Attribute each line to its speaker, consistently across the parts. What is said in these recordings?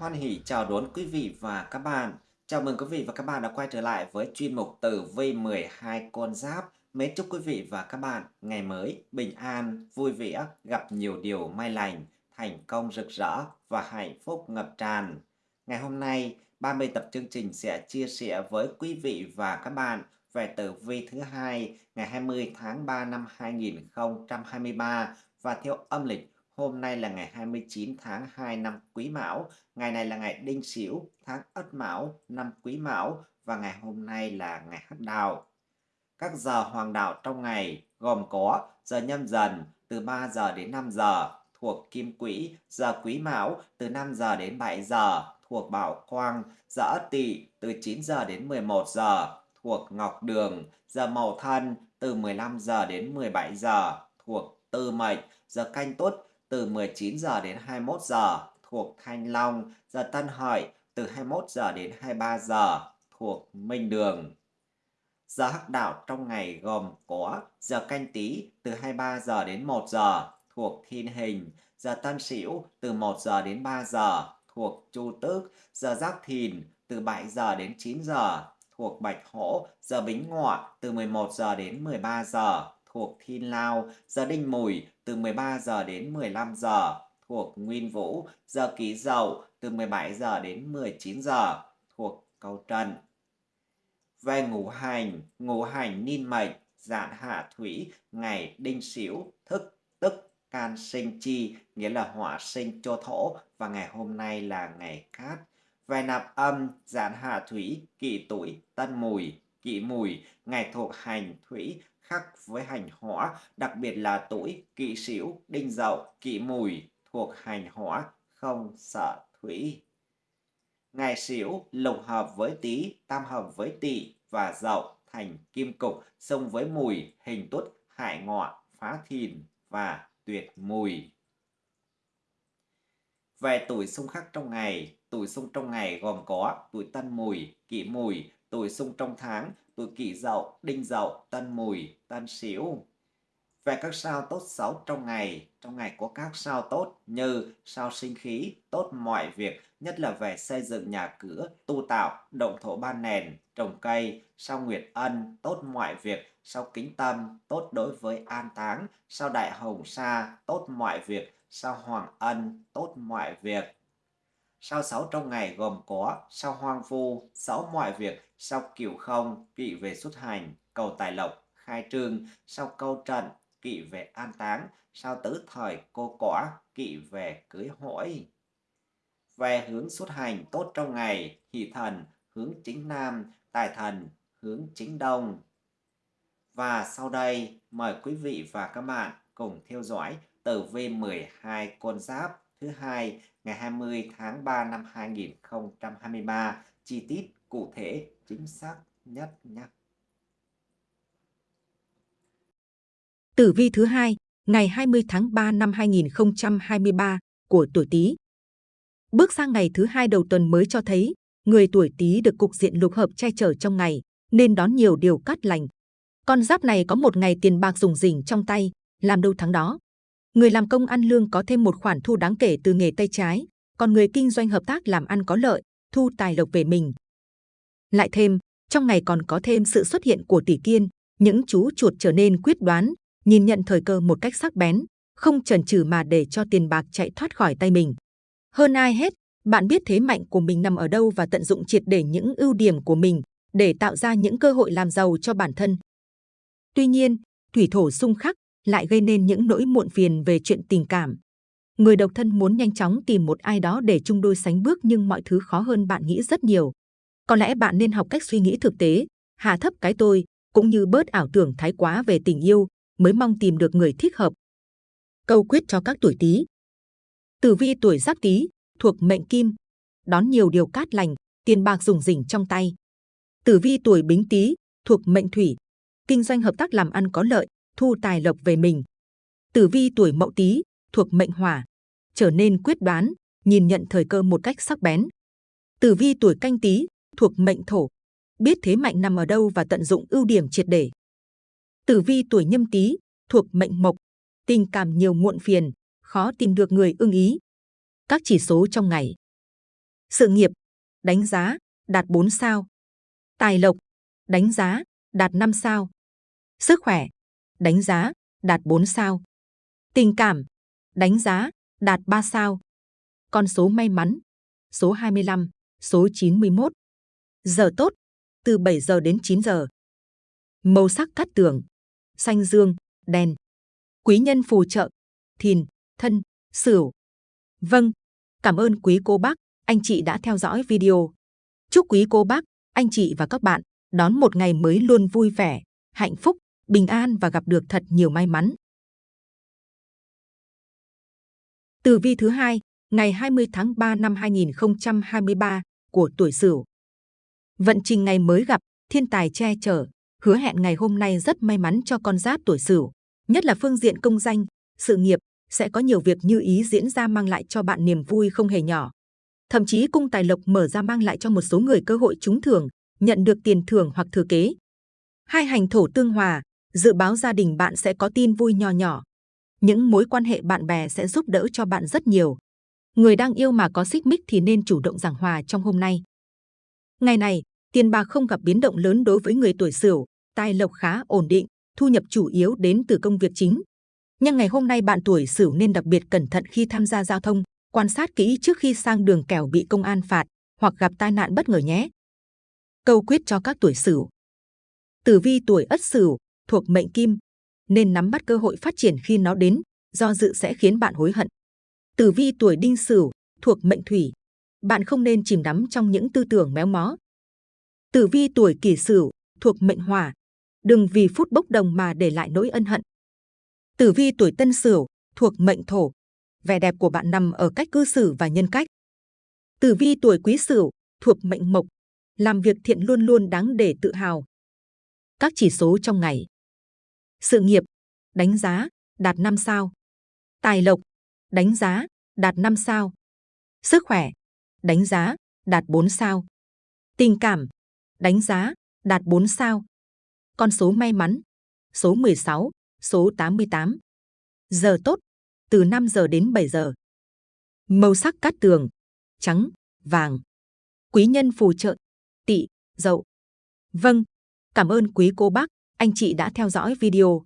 Speaker 1: Hoan hỷ chào đón quý vị và các bạn. Chào mừng quý vị và các bạn đã quay trở lại với chuyên mục tử vi 12 con giáp. Mến chúc quý vị và các bạn ngày mới bình an, vui vẻ, gặp nhiều điều may lành, thành công rực rỡ và hạnh phúc ngập tràn. Ngày hôm nay, 30 tập chương trình sẽ chia sẻ với quý vị và các bạn về tử vi thứ hai ngày 20 tháng 3 năm 2023 và theo âm lịch Hôm nay là ngày 29 tháng 2 năm Quý Mão, ngày này là ngày Đinh Sửu, tháng Ất Mão, năm Quý Mão và ngày hôm nay là ngày Hắc Đào. Các giờ hoàng đạo trong ngày gồm có giờ nhâm dần từ 3 giờ đến 5 giờ thuộc Kim Quỹ, giờ Quý Mão từ 5 giờ đến 7 giờ thuộc Bảo Quang, giờ Ất Tỵ từ 9 giờ đến 11 giờ thuộc Ngọc Đường, giờ Mậu Thân từ 15 giờ đến 17 giờ thuộc Tư Mệnh, giờ Canh Tuất từ 19 giờ đến 21 giờ thuộc Thanh Long, giờ Tân Hợi. Từ 21 giờ đến 23 giờ thuộc Minh Đường. Giờ hắc đạo trong ngày gồm có giờ canh tí từ 23 giờ đến 1 giờ thuộc Thiên Hình, giờ Tân Sửu từ 1 giờ đến 3 giờ thuộc Chu Tước, giờ Giáp Thìn từ 7 giờ đến 9 giờ thuộc Bạch Hổ, giờ Bính Ngọ từ 11 giờ đến 13 giờ thuộc Thiên Lao, giờ Đinh Mùi từ 13 giờ đến 15 giờ thuộc Nguyên Vũ, giờ Kỷ Dậu từ 17 giờ đến 19 giờ thuộc Cầu Trần. Về ngũ hành, ngũ hành Ninh mệnh, dạn hạ thủy, ngày đinh sửu, thức tức can sinh chi, nghĩa là hỏa sinh cho thổ và ngày hôm nay là ngày cát. Về nạp âm, dạn hạ thủy, kỷ tuổi, tân mùi, kỷ mùi, ngày thuộc hành thủy, khắc với hành hỏa, đặc biệt là tuổi kỷ sửu, đinh dậu, kỷ mùi thuộc hành hỏa, không sợ thủy. Ngày sửu lục hợp với tý, tam hợp với tỵ và dậu thành kim cục, xông với mùi, hình tuất, hại ngọ, phá thìn và tuyệt mùi. Về tuổi xung khắc trong ngày, tuổi xung trong ngày gồm có tuổi tân mùi, kỷ mùi, tuổi xung trong tháng, tuổi kỷ dậu, đinh dậu, tân mùi, tân sửu. Về các sao tốt xấu trong ngày, trong ngày có các sao tốt như sao sinh khí, tốt mọi việc, nhất là về xây dựng nhà cửa, tu tạo, động thổ ban nền, trồng cây, sao nguyệt ân, tốt mọi việc, sao kính tâm, tốt đối với an táng, sao đại hồng sa, tốt mọi việc, sao hoàng ân, tốt mọi việc. Sao sáu trong ngày gồm có sao hoang vu, sáu mọi việc, sao cửu không, kỵ về xuất hành, cầu tài lộc, khai trương, sao câu trận, kỵ về an táng, sao tứ thời cô quả, kỵ về cưới hỏi. Về hướng xuất hành tốt trong ngày, hỷ thần, hướng chính nam, tài thần, hướng chính đông. Và sau đây, mời quý vị và các bạn cùng theo dõi tử vi 12 con giáp thứ hai ngày 20 tháng 3 năm 2023 chi tiết cụ thể chính xác nhất nhé.
Speaker 2: Tử vi thứ hai ngày 20 tháng 3 năm 2023 của tuổi Tý. Bước sang ngày thứ hai đầu tuần mới cho thấy người tuổi Tý được cục diện lục hợp che chở trong ngày nên đón nhiều điều cát lành. Con giáp này có một ngày tiền bạc dùng rỉnh trong tay, làm đâu thắng đó. Người làm công ăn lương có thêm một khoản thu đáng kể từ nghề tay trái, còn người kinh doanh hợp tác làm ăn có lợi, thu tài lộc về mình. Lại thêm, trong ngày còn có thêm sự xuất hiện của tỷ kiên, những chú chuột trở nên quyết đoán, nhìn nhận thời cơ một cách sắc bén, không chần chừ mà để cho tiền bạc chạy thoát khỏi tay mình. Hơn ai hết, bạn biết thế mạnh của mình nằm ở đâu và tận dụng triệt để những ưu điểm của mình để tạo ra những cơ hội làm giàu cho bản thân. Tuy nhiên, thủy thổ xung khắc lại gây nên những nỗi muộn phiền về chuyện tình cảm. Người độc thân muốn nhanh chóng tìm một ai đó để chung đôi sánh bước nhưng mọi thứ khó hơn bạn nghĩ rất nhiều. Có lẽ bạn nên học cách suy nghĩ thực tế, hạ thấp cái tôi, cũng như bớt ảo tưởng thái quá về tình yêu, mới mong tìm được người thích hợp. Câu quyết cho các tuổi Tý. Tử vi tuổi Giáp Tý thuộc mệnh Kim, đón nhiều điều cát lành, tiền bạc dùng rỉnh trong tay. Tử vi tuổi Bính Tý thuộc mệnh Thủy, kinh doanh hợp tác làm ăn có lợi, thu tài lộc về mình. Tử vi tuổi Mậu Tý thuộc mệnh Hỏa, trở nên quyết đoán, nhìn nhận thời cơ một cách sắc bén. Tử vi tuổi Canh Tý thuộc mệnh Thổ, biết thế mạnh nằm ở đâu và tận dụng ưu điểm triệt để. Tử vi tuổi Nhâm Tý thuộc mệnh Mộc, tình cảm nhiều muộn phiền, khó tìm được người ưng ý. Các chỉ số trong ngày. Sự nghiệp, đánh giá, đạt 4 sao. Tài lộc, đánh giá, đạt 5 sao. Sức khỏe, đánh giá, đạt 4 sao. Tình cảm, đánh giá, đạt 3 sao. Con số may mắn, số 25, số 91. Giờ tốt, từ 7 giờ đến 9 giờ. Màu sắc cát tường, xanh dương, đen. Quý nhân phù trợ, thìn, thân, sửu. Vâng, cảm ơn quý cô bác, anh chị đã theo dõi video. Chúc quý cô bác, anh chị và các bạn đón một ngày mới luôn vui vẻ, hạnh phúc, bình an và gặp được thật nhiều may mắn. Tử vi thứ hai, ngày 20 tháng 3 năm 2023 của tuổi Sửu. Vận trình ngày mới gặp, thiên tài che chở, hứa hẹn ngày hôm nay rất may mắn cho con giáp tuổi Sửu, nhất là phương diện công danh, sự nghiệp sẽ có nhiều việc như ý diễn ra mang lại cho bạn niềm vui không hề nhỏ. Thậm chí cung tài lộc mở ra mang lại cho một số người cơ hội trúng thưởng, nhận được tiền thưởng hoặc thừa kế. Hai hành thổ tương hòa, dự báo gia đình bạn sẽ có tin vui nhỏ nhỏ. Những mối quan hệ bạn bè sẽ giúp đỡ cho bạn rất nhiều. Người đang yêu mà có xích mích thì nên chủ động giảng hòa trong hôm nay. Ngày này, tiền bạc không gặp biến động lớn đối với người tuổi Sửu, tài lộc khá ổn định, thu nhập chủ yếu đến từ công việc chính. Nhưng ngày hôm nay bạn tuổi Sửu nên đặc biệt cẩn thận khi tham gia giao thông, quan sát kỹ trước khi sang đường kẻo bị công an phạt hoặc gặp tai nạn bất ngờ nhé. Câu quyết cho các tuổi Sửu. Tử vi tuổi Ất Sửu thuộc mệnh Kim, nên nắm bắt cơ hội phát triển khi nó đến, do dự sẽ khiến bạn hối hận. Tử vi tuổi Đinh Sửu thuộc mệnh Thủy, bạn không nên chìm đắm trong những tư tưởng méo mó. Tử vi tuổi Kỷ Sửu thuộc mệnh Hỏa, đừng vì phút bốc đồng mà để lại nỗi ân hận. Tử vi tuổi Tân Sửu thuộc mệnh Thổ, vẻ đẹp của bạn nằm ở cách cư xử và nhân cách. Tử vi tuổi Quý Sửu thuộc mệnh Mộc, làm việc thiện luôn luôn đáng để tự hào. Các chỉ số trong ngày. Sự nghiệp, đánh giá, đạt 5 sao. Tài lộc, đánh giá, đạt 5 sao. Sức khỏe, đánh giá, đạt 4 sao. Tình cảm, đánh giá, đạt 4 sao. Con số may mắn, số 16, số 88. Giờ tốt, từ 5 giờ đến 7 giờ. Màu sắc cát tường, trắng, vàng. Quý nhân phù trợ, tỵ, dậu. Vâng, cảm ơn quý cô bác, anh chị đã theo dõi video.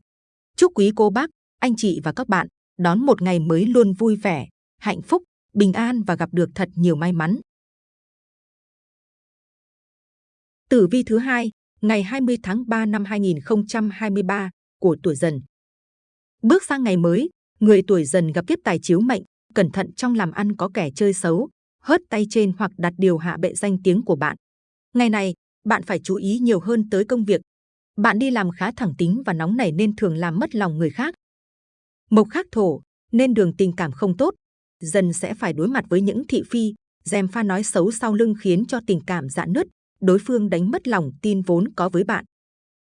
Speaker 2: Chúc quý cô bác, anh chị và các bạn đón một ngày mới luôn vui vẻ, hạnh phúc, bình an và gặp được thật nhiều may mắn. Tử vi thứ hai, ngày 20 tháng 3 năm 2023 của tuổi Dần. Bước sang ngày mới, người tuổi Dần gặp kiếp tài chiếu mệnh, cẩn thận trong làm ăn có kẻ chơi xấu, hớt tay trên hoặc đặt điều hạ bệ danh tiếng của bạn. Ngày này, bạn phải chú ý nhiều hơn tới công việc. Bạn đi làm khá thẳng tính và nóng nảy nên thường làm mất lòng người khác. Mộc khắc thổ, nên đường tình cảm không tốt, dần sẽ phải đối mặt với những thị phi, dèm pha nói xấu sau lưng khiến cho tình cảm dạn nứt, đối phương đánh mất lòng tin vốn có với bạn.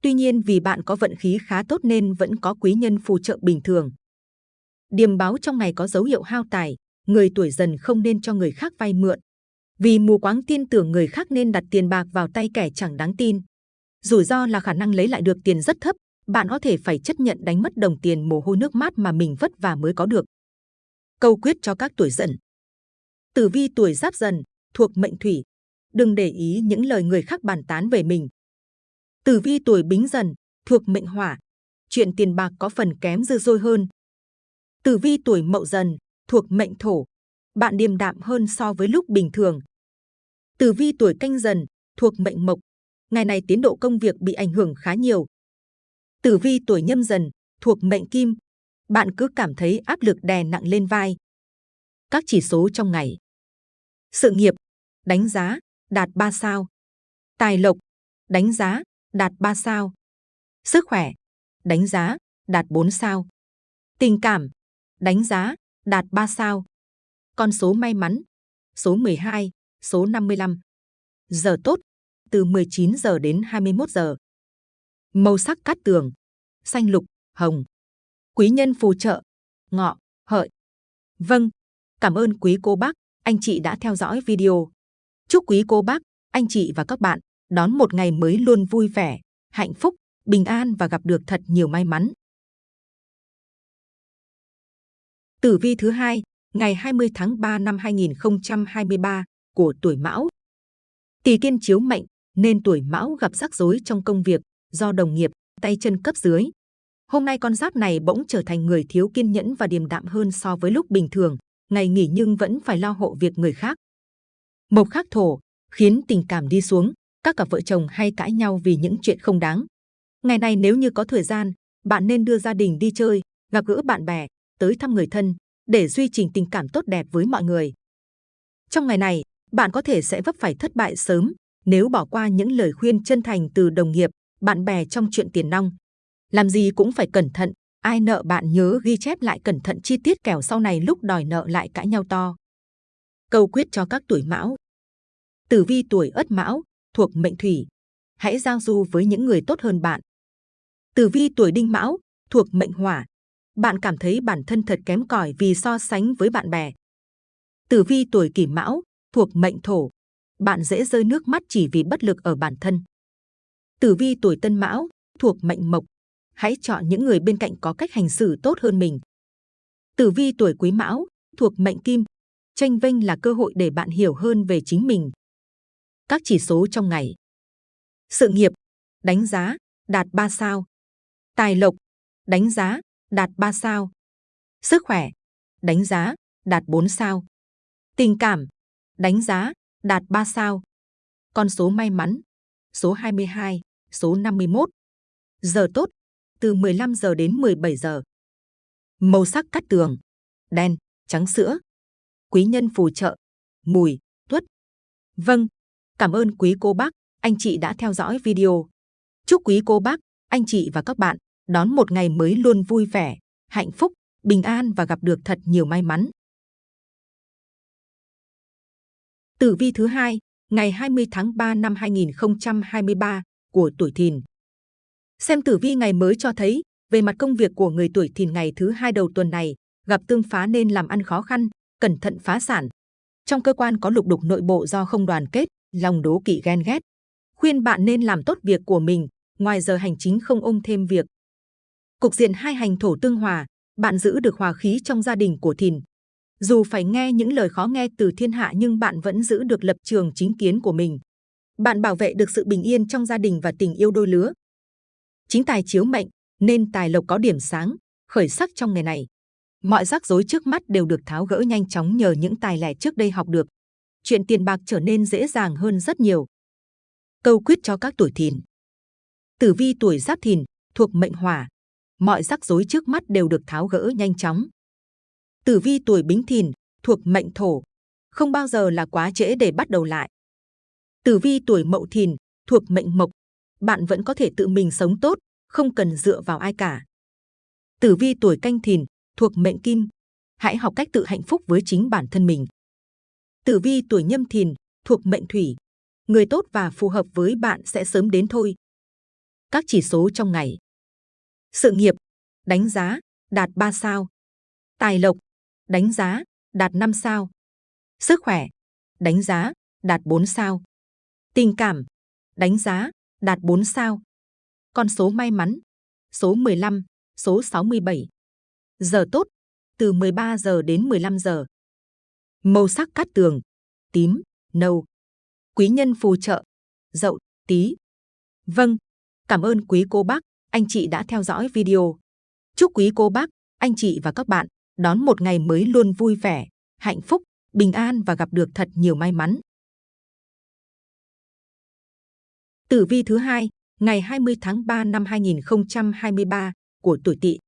Speaker 2: Tuy nhiên vì bạn có vận khí khá tốt nên vẫn có quý nhân phù trợ bình thường. Điềm báo trong ngày có dấu hiệu hao tài, người tuổi dần không nên cho người khác vay mượn. Vì mù quáng tin tưởng người khác nên đặt tiền bạc vào tay kẻ chẳng đáng tin. Rủi ro là khả năng lấy lại được tiền rất thấp, bạn có thể phải chấp nhận đánh mất đồng tiền mồ hôi nước mát mà mình vất vả mới có được. Câu quyết cho các tuổi dần. Tử vi tuổi giáp dần, thuộc mệnh thủy. Đừng để ý những lời người khác bàn tán về mình. Tử vi tuổi bính dần, thuộc mệnh hỏa. Chuyện tiền bạc có phần kém dư dôi hơn. Tử vi tuổi mậu dần, thuộc mệnh thổ. Bạn điềm đạm hơn so với lúc bình thường. Tử vi tuổi canh dần, thuộc mệnh mộc. Ngày này tiến độ công việc bị ảnh hưởng khá nhiều. Tử vi tuổi nhâm dần, thuộc mệnh kim. Bạn cứ cảm thấy áp lực đè nặng lên vai. Các chỉ số trong ngày. Sự nghiệp, đánh giá, đạt 3 sao. Tài lộc, đánh giá, đạt 3 sao. Sức khỏe, đánh giá, đạt 4 sao. Tình cảm, đánh giá, đạt 3 sao. Con số may mắn, số 12, số 55. Giờ tốt, từ 19 giờ đến 21 giờ. Màu sắc cát tường, xanh lục, hồng. Quý nhân phù trợ, ngọ, hợi. Vâng, cảm ơn quý cô bác, anh chị đã theo dõi video. Chúc quý cô bác, anh chị và các bạn đón một ngày mới luôn vui vẻ, hạnh phúc, bình an và gặp được thật nhiều may mắn. Tử vi thứ hai, ngày 20 tháng 3 năm 2023 của tuổi Mão. Tỷ kiên chiếu mệnh nên tuổi Mão gặp rắc rối trong công việc do đồng nghiệp, tay chân cấp dưới. Hôm nay con giáp này bỗng trở thành người thiếu kiên nhẫn và điềm đạm hơn so với lúc bình thường, ngày nghỉ nhưng vẫn phải lo hộ việc người khác. Mộc khắc thổ khiến tình cảm đi xuống, các cặp vợ chồng hay cãi nhau vì những chuyện không đáng. Ngày này nếu như có thời gian, bạn nên đưa gia đình đi chơi, gặp gỡ bạn bè, tới thăm người thân để duy trì tình cảm tốt đẹp với mọi người. Trong ngày này, bạn có thể sẽ vấp phải thất bại sớm nếu bỏ qua những lời khuyên chân thành từ đồng nghiệp, bạn bè trong chuyện tiền nong. Làm gì cũng phải cẩn thận, ai nợ bạn nhớ ghi chép lại cẩn thận chi tiết kẻo sau này lúc đòi nợ lại cãi nhau to. Câu quyết cho các tuổi mão. Tử vi tuổi ất mão, thuộc mệnh thủy. Hãy giao du với những người tốt hơn bạn. Tử vi tuổi đinh mão, thuộc mệnh hỏa. Bạn cảm thấy bản thân thật kém cỏi vì so sánh với bạn bè. Tử vi tuổi kỷ mão, thuộc mệnh thổ. Bạn dễ rơi nước mắt chỉ vì bất lực ở bản thân. Tử vi tuổi tân mão, thuộc mệnh mộc. Hãy chọn những người bên cạnh có cách hành xử tốt hơn mình. Tử vi tuổi quý mão, thuộc mệnh kim. Tranh vinh là cơ hội để bạn hiểu hơn về chính mình. Các chỉ số trong ngày. Sự nghiệp, đánh giá, đạt 3 sao. Tài lộc, đánh giá, đạt 3 sao. Sức khỏe, đánh giá, đạt 4 sao. Tình cảm, đánh giá, đạt 3 sao. Con số may mắn, số 22, số 51. Giờ tốt, từ 15 giờ đến 17 giờ. Màu sắc cắt tường, đen, trắng sữa. Quý nhân phù trợ, mùi, tuất. Vâng, cảm ơn quý cô bác, anh chị đã theo dõi video. Chúc quý cô bác, anh chị và các bạn đón một ngày mới luôn vui vẻ, hạnh phúc, bình an và gặp được thật nhiều may mắn. Tử vi thứ hai, ngày 20 tháng 3 năm 2023 của tuổi Thìn. Xem tử vi ngày mới cho thấy, về mặt công việc của người tuổi Thìn ngày thứ hai đầu tuần này, gặp tương phá nên làm ăn khó khăn, cẩn thận phá sản. Trong cơ quan có lục đục nội bộ do không đoàn kết, lòng đố kỵ ghen ghét. Khuyên bạn nên làm tốt việc của mình, ngoài giờ hành chính không ôm thêm việc. Cục diện hai hành thổ tương hòa, bạn giữ được hòa khí trong gia đình của Thìn. Dù phải nghe những lời khó nghe từ thiên hạ nhưng bạn vẫn giữ được lập trường chính kiến của mình. Bạn bảo vệ được sự bình yên trong gia đình và tình yêu đôi lứa. Chính tài chiếu mệnh nên tài lộc có điểm sáng, khởi sắc trong ngày này. Mọi rắc rối trước mắt đều được tháo gỡ nhanh chóng nhờ những tài lẻ trước đây học được. Chuyện tiền bạc trở nên dễ dàng hơn rất nhiều. Câu quyết cho các tuổi thìn. Tử vi tuổi giáp thìn thuộc mệnh hỏa. Mọi rắc rối trước mắt đều được tháo gỡ nhanh chóng. Tử vi tuổi bính thìn thuộc mệnh thổ. Không bao giờ là quá trễ để bắt đầu lại. Tử vi tuổi mậu thìn thuộc mệnh mộc. Bạn vẫn có thể tự mình sống tốt, không cần dựa vào ai cả. Tử vi tuổi canh thìn thuộc mệnh kim. Hãy học cách tự hạnh phúc với chính bản thân mình. Tử vi tuổi nhâm thìn thuộc mệnh thủy. Người tốt và phù hợp với bạn sẽ sớm đến thôi. Các chỉ số trong ngày. Sự nghiệp, đánh giá, đạt 3 sao. Tài lộc, đánh giá, đạt 5 sao. Sức khỏe, đánh giá, đạt 4 sao. Tình cảm, đánh giá, đạt 4 sao. Con số may mắn, số 15, số 67. Giờ tốt, từ 13 giờ đến 15 giờ. Màu sắc cát tường, tím, nâu. Quý nhân phù trợ, dậu, tí. Vâng, cảm ơn quý cô bác, anh chị đã theo dõi video. Chúc quý cô bác, anh chị và các bạn đón một ngày mới luôn vui vẻ, hạnh phúc, bình an và gặp được thật nhiều may mắn. Tử vi thứ hai, ngày 20 tháng 3 năm 2023 của tuổi Tỵ.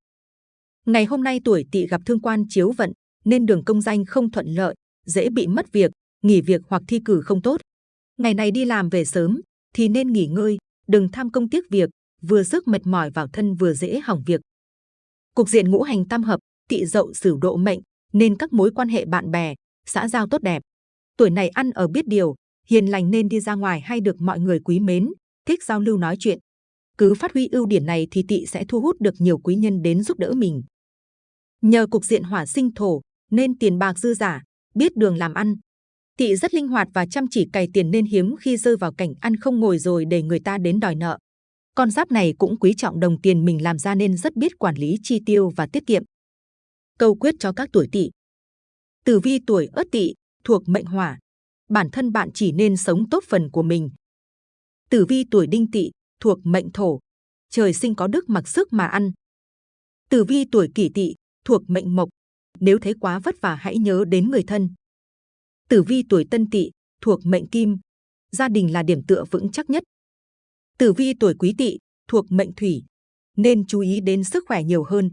Speaker 2: Ngày hôm nay tuổi Tỵ gặp thương quan chiếu vận nên đường công danh không thuận lợi, dễ bị mất việc, nghỉ việc hoặc thi cử không tốt. Ngày này đi làm về sớm thì nên nghỉ ngơi, đừng tham công tiếc việc, vừa sức mệt mỏi vào thân vừa dễ hỏng việc. Cục diện ngũ hành tam hợp, Tị Dậu Sửu độ mệnh nên các mối quan hệ bạn bè, xã giao tốt đẹp. Tuổi này ăn ở biết điều, hiền lành nên đi ra ngoài hay được mọi người quý mến, thích giao lưu nói chuyện. Cứ phát huy ưu điểm này thì Tị sẽ thu hút được nhiều quý nhân đến giúp đỡ mình. Nhờ cục diện hỏa sinh thổ nên tiền bạc dư giả, biết đường làm ăn. Tị rất linh hoạt và chăm chỉ cày tiền nên hiếm khi rơi vào cảnh ăn không ngồi rồi để người ta đến đòi nợ. Con giáp này cũng quý trọng đồng tiền mình làm ra nên rất biết quản lý chi tiêu và tiết kiệm. Câu quyết cho các tuổi Tỵ. Tử vi tuổi Ất Tỵ thuộc mệnh Hỏa. bản thân bạn chỉ nên sống tốt phần của mình. Tử vi tuổi đinh tỵ thuộc mệnh thổ, trời sinh có đức mặc sức mà ăn. Tử vi tuổi kỷ tỵ thuộc mệnh mộc, nếu thấy quá vất vả hãy nhớ đến người thân. Tử vi tuổi tân tỵ thuộc mệnh kim, gia đình là điểm tựa vững chắc nhất. Tử vi tuổi quý tỵ thuộc mệnh thủy, nên chú ý đến sức khỏe nhiều hơn.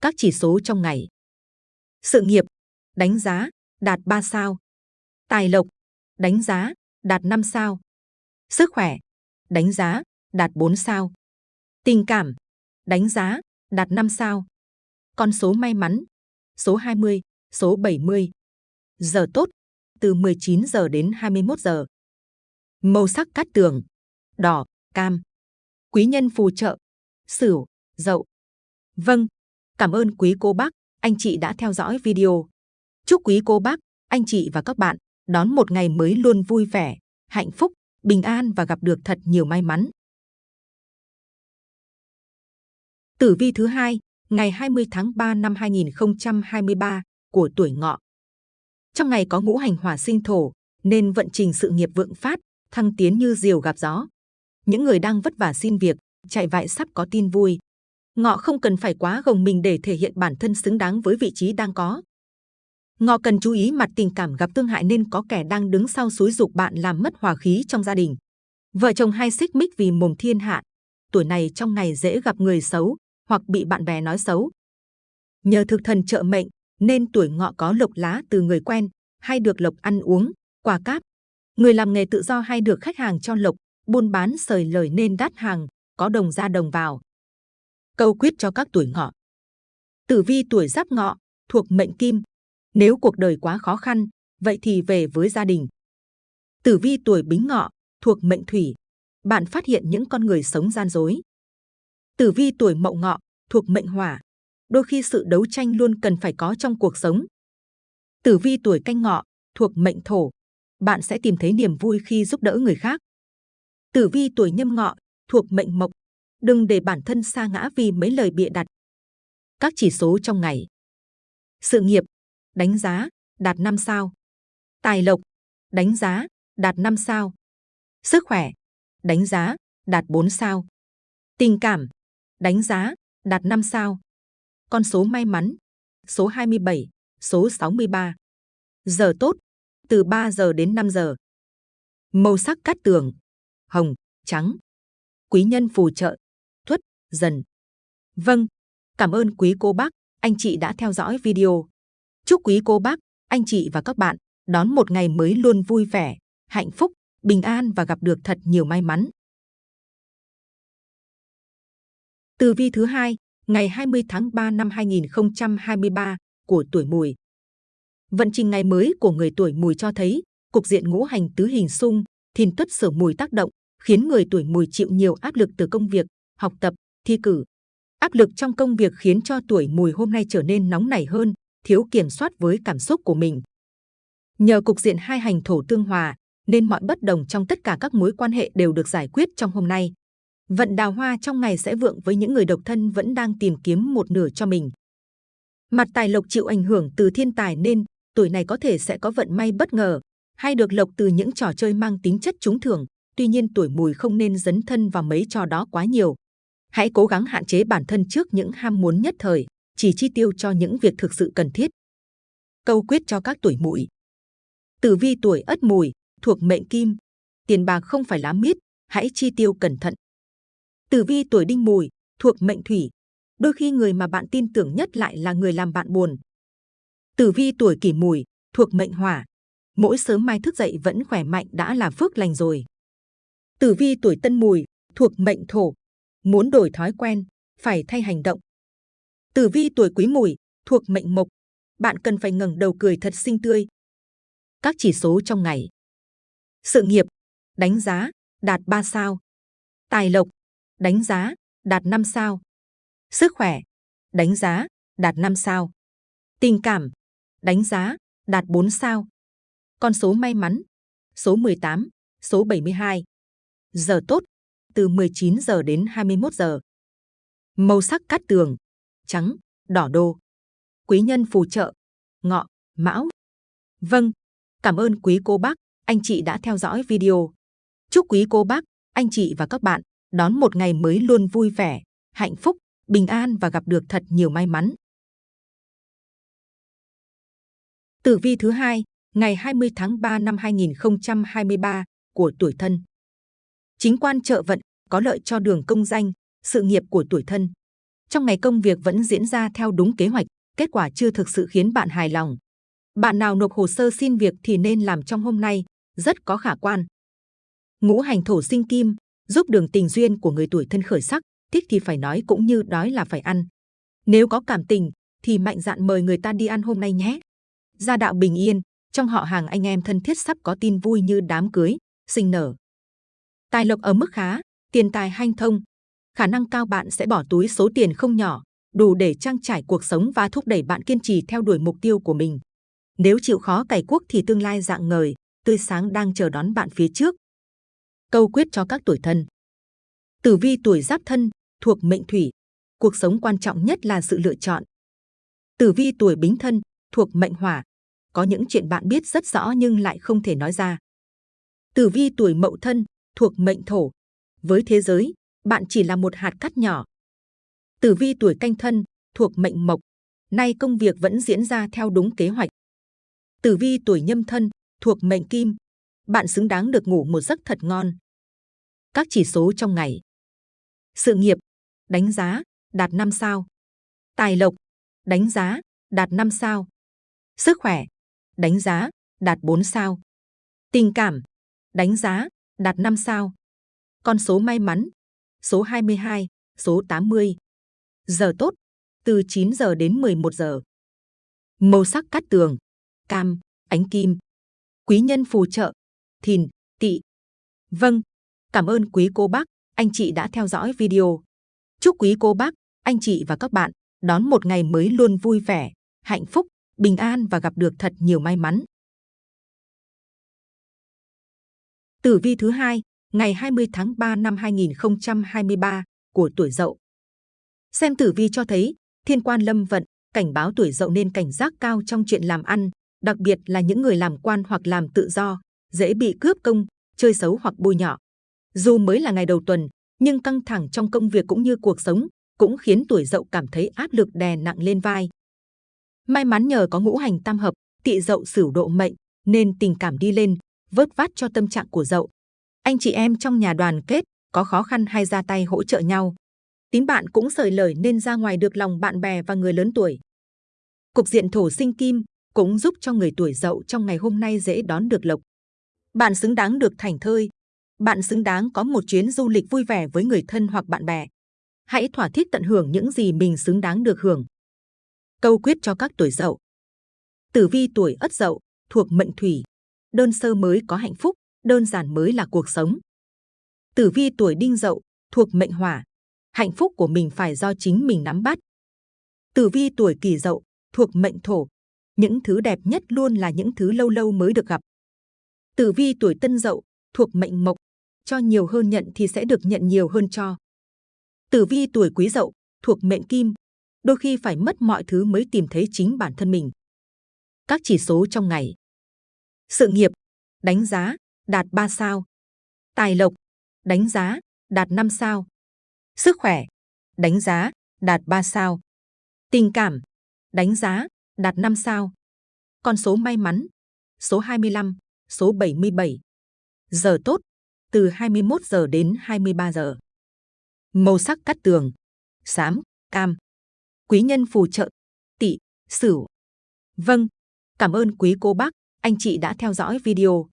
Speaker 2: Các chỉ số trong ngày. Sự nghiệp, đánh giá, đạt 3 sao. Tài lộc, đánh giá, đạt 5 sao. Sức khỏe, đánh giá, đạt 4 sao. Tình cảm, đánh giá, đạt 5 sao. Con số may mắn, số 20, số 70. Giờ tốt, từ 19 giờ đến 21 giờ. Màu sắc cát tường, đỏ, cam. Quý nhân phù trợ, sửu, dậu. Vâng, cảm ơn quý cô bác, anh chị đã theo dõi video. Chúc quý cô bác, anh chị và các bạn đón một ngày mới luôn vui vẻ, hạnh phúc, bình an và gặp được thật nhiều may mắn. Tử vi thứ hai, ngày 20 tháng 3 năm 2023 của tuổi ngọ. Trong ngày có ngũ hành hỏa sinh thổ, nên vận trình sự nghiệp vượng phát, thăng tiến như diều gặp gió. Những người đang vất vả xin việc, chạy vại sắp có tin vui. Ngọ không cần phải quá gồng mình để thể hiện bản thân xứng đáng với vị trí đang có. Ngọ cần chú ý mặt tình cảm gặp tương hại nên có kẻ đang đứng sau xúi dục bạn làm mất hòa khí trong gia đình. Vợ chồng hay xích mích vì mồm thiên hạ. Tuổi này trong ngày dễ gặp người xấu hoặc bị bạn bè nói xấu. Nhờ thực thần trợ mệnh nên tuổi ngọ có lộc lá từ người quen hay được lộc ăn uống, quà cáp. Người làm nghề tự do hay được khách hàng cho lộc, buôn bán sời lời nên đắt hàng, có đồng ra đồng vào. Câu quyết cho các tuổi ngọ. Tử vi tuổi giáp ngọ, thuộc mệnh kim. Nếu cuộc đời quá khó khăn, vậy thì về với gia đình. Tử vi tuổi bính ngọ, thuộc mệnh thủy. Bạn phát hiện những con người sống gian dối. Tử vi tuổi mậu ngọ, thuộc mệnh hỏa. Đôi khi sự đấu tranh luôn cần phải có trong cuộc sống. Tử vi tuổi canh ngọ, thuộc mệnh thổ. Bạn sẽ tìm thấy niềm vui khi giúp đỡ người khác. Tử vi tuổi nhâm ngọ, thuộc mệnh mộc. Đừng để bản thân sa ngã vì mấy lời bịa đặt. Các chỉ số trong ngày. Sự nghiệp, đánh giá, đạt 5 sao. Tài lộc, đánh giá, đạt 5 sao. Sức khỏe, đánh giá, đạt 4 sao. Tình cảm, đánh giá, đạt 5 sao. Con số may mắn, số 27, số 63. Giờ tốt, từ 3 giờ đến 5 giờ. Màu sắc cát tường, hồng, trắng. Quý nhân phù trợ, dần. Vâng, cảm ơn quý cô bác, anh chị đã theo dõi video. Chúc quý cô bác, anh chị và các bạn đón một ngày mới luôn vui vẻ, hạnh phúc, bình an và gặp được thật nhiều may mắn. Tử vi thứ hai, ngày 20 tháng 3 năm 2023 của tuổi Mùi. Vận trình ngày mới của người tuổi Mùi cho thấy cục diện ngũ hành tứ hình xung, thìn tuất sở mùi tác động, khiến người tuổi Mùi chịu nhiều áp lực từ công việc, học tập, thi cử. Áp lực trong công việc khiến cho tuổi Mùi hôm nay trở nên nóng nảy hơn, thiếu kiểm soát với cảm xúc của mình. Nhờ cục diện hai hành thổ tương hòa, nên mọi bất đồng trong tất cả các mối quan hệ đều được giải quyết trong hôm nay. Vận đào hoa trong ngày sẽ vượng với những người độc thân vẫn đang tìm kiếm một nửa cho mình. Mặt tài lộc chịu ảnh hưởng từ thiên tài nên tuổi này có thể sẽ có vận may bất ngờ hay được lộc từ những trò chơi mang tính chất trúng thưởng. Tuy nhiên tuổi mùi không nên dấn thân vào mấy trò đó quá nhiều. Hãy cố gắng hạn chế bản thân trước những ham muốn nhất thời, chỉ chi tiêu cho những việc thực sự cần thiết. Câu quyết cho các tuổi mùi. Tử vi tuổi ất mùi, thuộc mệnh kim. Tiền bạc không phải lá mít, hãy chi tiêu cẩn thận. Tử vi tuổi đinh mùi, thuộc mệnh thủy. Đôi khi người mà bạn tin tưởng nhất lại là người làm bạn buồn. Tử vi tuổi kỷ mùi, thuộc mệnh hỏa. Mỗi sớm mai thức dậy vẫn khỏe mạnh đã là phước lành rồi. Tử vi tuổi tân mùi, thuộc mệnh thổ. Muốn đổi thói quen, phải thay hành động. Tử vi tuổi quý mùi, thuộc mệnh mộc. Bạn cần phải ngẩng đầu cười thật xinh tươi. Các chỉ số trong ngày. Sự nghiệp, đánh giá, đạt 3 sao. Tài lộc, đánh giá, đạt 5 sao. Sức khỏe, đánh giá, đạt 5 sao. Tình cảm, đánh giá, đạt 4 sao. Con số may mắn, số 18, số 72. Giờ tốt, từ 19 giờ đến 21 giờ. Màu sắc cát tường, trắng, đỏ đô. Quý nhân phù trợ, ngọ, mão. Vâng, cảm ơn quý cô bác, anh chị đã theo dõi video. Chúc quý cô bác, anh chị và các bạn đón một ngày mới luôn vui vẻ, hạnh phúc, bình an và gặp được thật nhiều may mắn. Tử vi thứ hai, ngày 20 tháng 3 năm 2023 của tuổi thân. Chính quan trợ vận có lợi cho đường công danh, sự nghiệp của tuổi thân. Trong ngày công việc vẫn diễn ra theo đúng kế hoạch, kết quả chưa thực sự khiến bạn hài lòng. Bạn nào nộp hồ sơ xin việc thì nên làm trong hôm nay, rất có khả quan. Ngũ hành thổ sinh kim, giúp đường tình duyên của người tuổi thân khởi sắc, thích thì phải nói cũng như đói là phải ăn. Nếu có cảm tình, thì mạnh dạn mời người ta đi ăn hôm nay nhé. Gia đạo bình yên, trong họ hàng anh em thân thiết sắp có tin vui như đám cưới, sinh nở. Tài lộc ở mức khá, tiền tài hanh thông. Khả năng cao bạn sẽ bỏ túi số tiền không nhỏ, đủ để trang trải cuộc sống và thúc đẩy bạn kiên trì theo đuổi mục tiêu của mình. Nếu chịu khó cày cuốc thì tương lai dạng ngời, tươi sáng đang chờ đón bạn phía trước. Câu quyết cho các tuổi thân. Tử vi tuổi giáp thân, thuộc mệnh thủy. Cuộc sống quan trọng nhất là sự lựa chọn. Tử vi tuổi bính thân, thuộc mệnh hỏa. Có những chuyện bạn biết rất rõ nhưng lại không thể nói ra. Tử vi tuổi mậu thân, thuộc mệnh thổ. Với thế giới, bạn chỉ là một hạt cát nhỏ. Tử vi tuổi canh thân, thuộc mệnh mộc. Nay công việc vẫn diễn ra theo đúng kế hoạch. Tử vi tuổi nhâm thân, thuộc mệnh kim. Bạn xứng đáng được ngủ một giấc thật ngon. Các chỉ số trong ngày. Sự nghiệp, đánh giá, đạt 5 sao. Tài lộc, đánh giá, đạt 5 sao. Sức khỏe, đánh giá, đạt 4 sao. Tình cảm, đánh giá, đạt 5 sao. Con số may mắn, số 22, số 80. Giờ tốt, từ 9 giờ đến 11 giờ. Màu sắc cát tường, cam, ánh kim. Quý nhân phù trợ, thìn, tỵ. Vâng, cảm ơn quý cô bác, anh chị đã theo dõi video. Chúc quý cô bác, anh chị và các bạn đón một ngày mới luôn vui vẻ, hạnh phúc, bình an và gặp được thật nhiều may mắn. Tử vi thứ hai, ngày 20 tháng 3 năm 2023 của tuổi Dậu. Xem tử vi cho thấy, thiên quan lâm vận, cảnh báo tuổi Dậu nên cảnh giác cao trong chuyện làm ăn, đặc biệt là những người làm quan hoặc làm tự do, dễ bị cướp công, chơi xấu hoặc bôi nhọ. Dù mới là ngày đầu tuần, nhưng căng thẳng trong công việc cũng như cuộc sống cũng khiến tuổi Dậu cảm thấy áp lực đè nặng lên vai. May mắn nhờ có ngũ hành tam hợp, tỵ Dậu sửu độ mệnh, nên tình cảm đi lên, vớt vát cho tâm trạng của Dậu. Anh chị em trong nhà đoàn kết, có khó khăn hay ra tay hỗ trợ nhau. Tín bạn cũng sởi lời nên ra ngoài được lòng bạn bè và người lớn tuổi. Cục diện thổ sinh kim cũng giúp cho người tuổi Dậu trong ngày hôm nay dễ đón được lộc. Bạn xứng đáng được thành thơi. Bạn xứng đáng có một chuyến du lịch vui vẻ với người thân hoặc bạn bè. Hãy thỏa thích tận hưởng những gì mình xứng đáng được hưởng. Câu quyết cho các tuổi Dậu. Tử vi tuổi Ất Dậu thuộc mệnh thủy, đơn sơ mới có hạnh phúc, đơn giản mới là cuộc sống. Tử vi tuổi Đinh Dậu thuộc mệnh hỏa, hạnh phúc của mình phải do chính mình nắm bắt. Tử vi tuổi Kỷ Dậu thuộc mệnh thổ, những thứ đẹp nhất luôn là những thứ lâu lâu mới được gặp. Tử vi tuổi Tân Dậu thuộc mệnh mộc, cho nhiều hơn nhận thì sẽ được nhận nhiều hơn cho. Tử vi tuổi Quý Dậu thuộc mệnh kim, đôi khi phải mất mọi thứ mới tìm thấy chính bản thân mình. Các chỉ số trong ngày. Sự nghiệp, đánh giá, đạt 3 sao. Tài lộc, đánh giá, đạt 5 sao. Sức khỏe, đánh giá, đạt 3 sao. Tình cảm, đánh giá, đạt 5 sao. Con số may mắn, số 25, số 77. Giờ tốt, từ 21 giờ đến 23 giờ. Màu sắc cắt tường, xám, cam. Quý nhân phù trợ, tỵ, sửu. Vâng, cảm ơn quý cô bác, anh chị đã theo dõi video.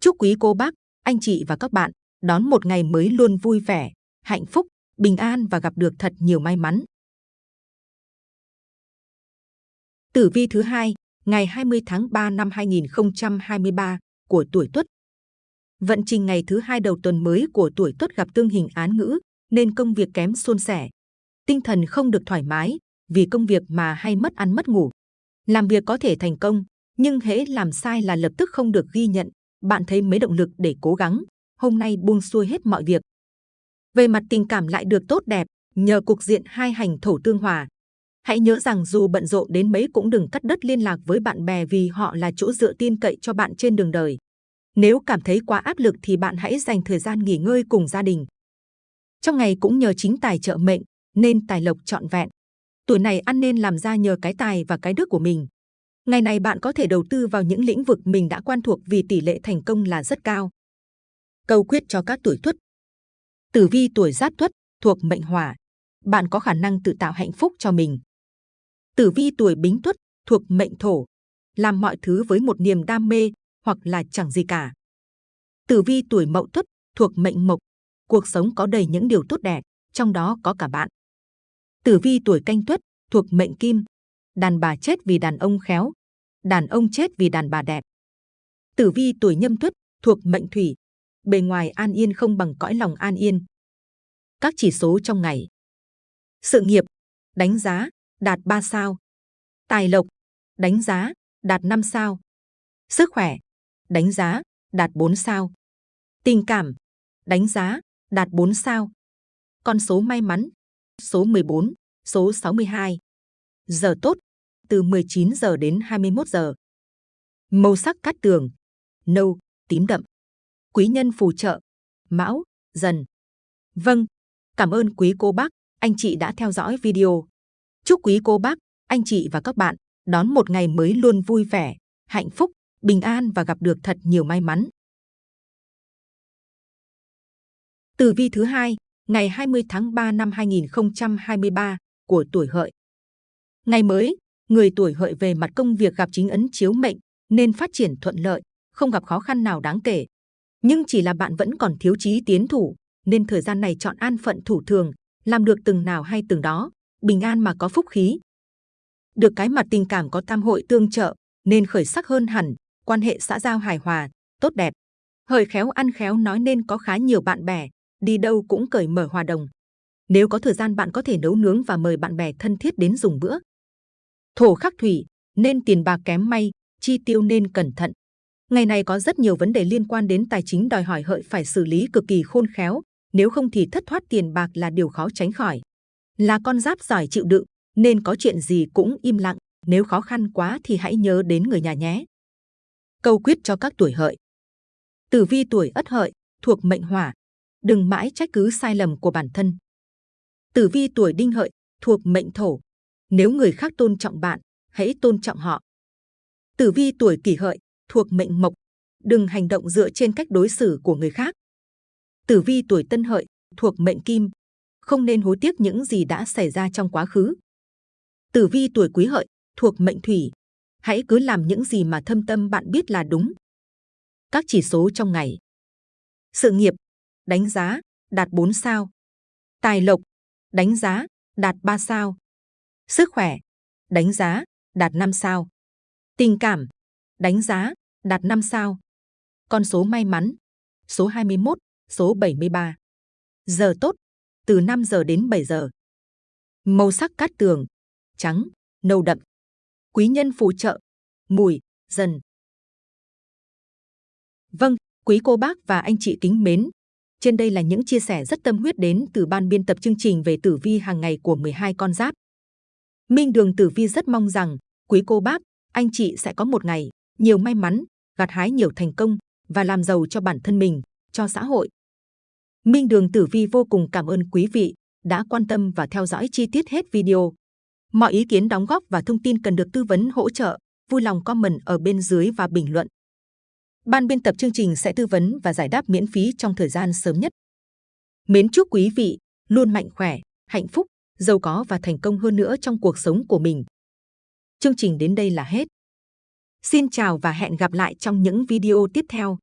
Speaker 2: Chúc quý cô bác, anh chị và các bạn đón một ngày mới luôn vui vẻ, hạnh phúc, bình an và gặp được thật nhiều may mắn. Tử vi thứ hai, ngày 20 tháng 3 năm 2023 của tuổi Tuất. Vận trình ngày thứ hai đầu tuần mới của tuổi Tuất gặp tương hình án ngữ, nên công việc kém suôn sẻ. Tinh thần không được thoải mái, vì công việc mà hay mất ăn mất ngủ. Làm việc có thể thành công, nhưng hễ làm sai là lập tức không được ghi nhận. Bạn thấy mấy động lực để cố gắng, hôm nay buông xuôi hết mọi việc. Về mặt tình cảm lại được tốt đẹp, nhờ cục diện hai hành thổ tương hòa. Hãy nhớ rằng dù bận rộn đến mấy cũng đừng cắt đứt liên lạc với bạn bè vì họ là chỗ dựa tin cậy cho bạn trên đường đời. Nếu cảm thấy quá áp lực thì bạn hãy dành thời gian nghỉ ngơi cùng gia đình. Trong ngày cũng nhờ chính tài trợ mệnh, nên tài lộc trọn vẹn. Tuổi này ăn nên làm ra nhờ cái tài và cái đức của mình. Ngày này bạn có thể đầu tư vào những lĩnh vực mình đã quen thuộc vì tỷ lệ thành công là rất cao. Câu quyết cho các tuổi tuất. Tử vi tuổi giáp tuất thuộc mệnh hỏa. Bạn có khả năng tự tạo hạnh phúc cho mình. Tử vi tuổi bính tuất thuộc mệnh thổ. Làm mọi thứ với một niềm đam mê hoặc là chẳng gì cả. Tử vi tuổi mậu tuất thuộc mệnh mộc. Cuộc sống có đầy những điều tốt đẹp, trong đó có cả bạn. Tử vi tuổi canh tuất thuộc mệnh kim. Đàn bà chết vì đàn ông khéo, đàn ông chết vì đàn bà đẹp. Tử vi tuổi nhâm tuất thuộc mệnh thủy. Bề ngoài an yên không bằng cõi lòng an yên. Các chỉ số trong ngày. Sự nghiệp, đánh giá, đạt 3 sao. Tài lộc, đánh giá, đạt 5 sao. Sức khỏe, đánh giá, đạt 4 sao. Tình cảm, đánh giá, đạt 4 sao. Con số may mắn, số 14, số 62. Giờ tốt, từ 19 giờ đến 21 giờ. Màu sắc cát tường, nâu, tím đậm. Quý nhân phù trợ, mão, dần. Vâng, cảm ơn quý cô bác, anh chị đã theo dõi video. Chúc quý cô bác, anh chị và các bạn đón một ngày mới luôn vui vẻ, hạnh phúc, bình an và gặp được thật nhiều may mắn. Tử vi thứ hai, ngày 20 tháng 3 năm 2023 của tuổi hợi. Ngày mới, người tuổi hợi về mặt công việc gặp chính ấn chiếu mệnh nên phát triển thuận lợi, không gặp khó khăn nào đáng kể. Nhưng chỉ là bạn vẫn còn thiếu chí tiến thủ, nên thời gian này chọn an phận thủ thường, làm được từng nào hay từng đó, bình an mà có phúc khí. Được cái mặt tình cảm có tam hội tương trợ, nên khởi sắc hơn hẳn, quan hệ xã giao hài hòa, tốt đẹp. Hời khéo ăn khéo nói nên có khá nhiều bạn bè, đi đâu cũng cởi mở hòa đồng. Nếu có thời gian bạn có thể nấu nướng và mời bạn bè thân thiết đến dùng bữa. Thổ khắc thủy, nên tiền bạc kém may, chi tiêu nên cẩn thận. Ngày này có rất nhiều vấn đề liên quan đến tài chính đòi hỏi hợi phải xử lý cực kỳ khôn khéo, nếu không thì thất thoát tiền bạc là điều khó tránh khỏi. Là con giáp giỏi chịu đựng, nên có chuyện gì cũng im lặng, nếu khó khăn quá thì hãy nhớ đến người nhà nhé. Câu quyết cho các tuổi hợi. Tử vi tuổi ất hợi, thuộc mệnh hỏa, đừng mãi trách cứ sai lầm của bản thân. Tử vi tuổi đinh hợi, thuộc mệnh thổ, nếu người khác tôn trọng bạn, hãy tôn trọng họ. Tử vi tuổi kỷ hợi, thuộc mệnh mộc, đừng hành động dựa trên cách đối xử của người khác. Tử vi tuổi tân hợi, thuộc mệnh kim, không nên hối tiếc những gì đã xảy ra trong quá khứ. Tử vi tuổi quý hợi, thuộc mệnh thủy, hãy cứ làm những gì mà thâm tâm bạn biết là đúng. Các chỉ số trong ngày. Sự nghiệp, đánh giá, đạt 4 sao. Tài lộc, đánh giá, đạt 3 sao. Sức khỏe, đánh giá, đạt 5 sao. Tình cảm, đánh giá, đạt 5 sao. Con số may mắn, số 21, số 73. Giờ tốt, từ 5 giờ đến 7 giờ. Màu sắc cát tường, trắng, nâu đậm. Quý nhân phù trợ, mùi, dần. Vâng, quý cô bác và anh chị kính mến. Trên đây là những chia sẻ rất tâm huyết đến từ ban biên tập chương trình về tử vi hàng ngày của 12 con giáp. Minh Đường Tử Vi rất mong rằng quý cô bác, anh chị sẽ có một ngày nhiều may mắn, gặt hái nhiều thành công và làm giàu cho bản thân mình, cho xã hội. Minh Đường Tử Vi vô cùng cảm ơn quý vị đã quan tâm và theo dõi chi tiết hết video. Mọi ý kiến đóng góp và thông tin cần được tư vấn hỗ trợ, vui lòng comment ở bên dưới và bình luận. Ban biên tập chương trình sẽ tư vấn và giải đáp miễn phí trong thời gian sớm nhất. Mến chúc quý vị luôn mạnh khỏe, hạnh phúc, giàu có và thành công hơn nữa trong cuộc sống của mình. Chương trình đến đây là hết. Xin chào và hẹn gặp lại trong những video tiếp theo.